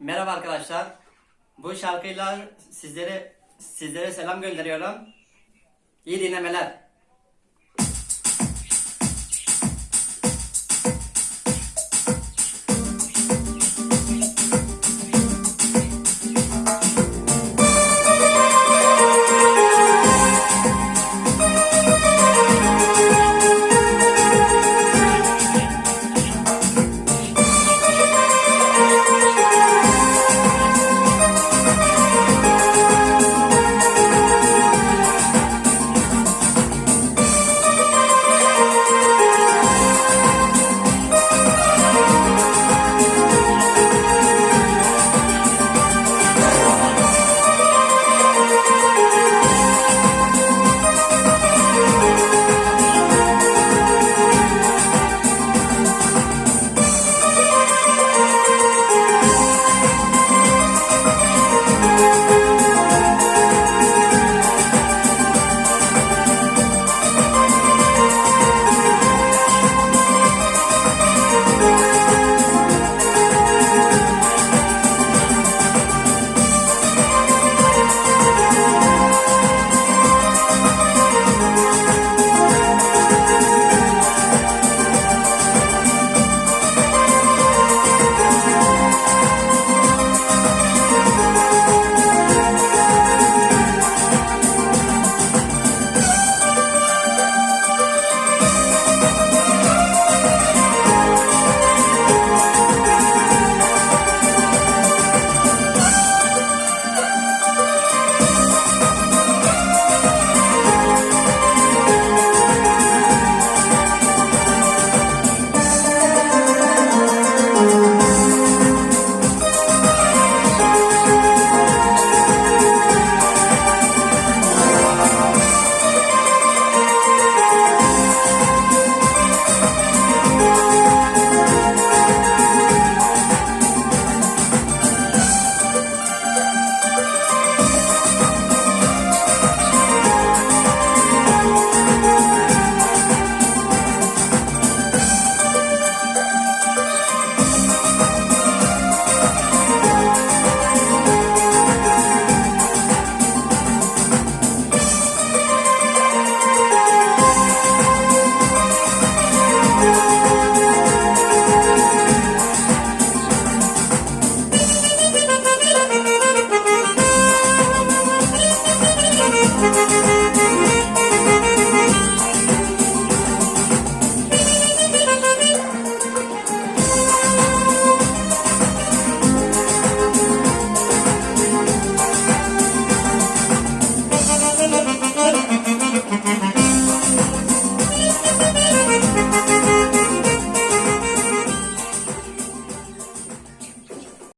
Merhaba arkadaşlar. Bu şarkıyla sizlere sizlere selam gönderiyorum. İyi dinlemeler.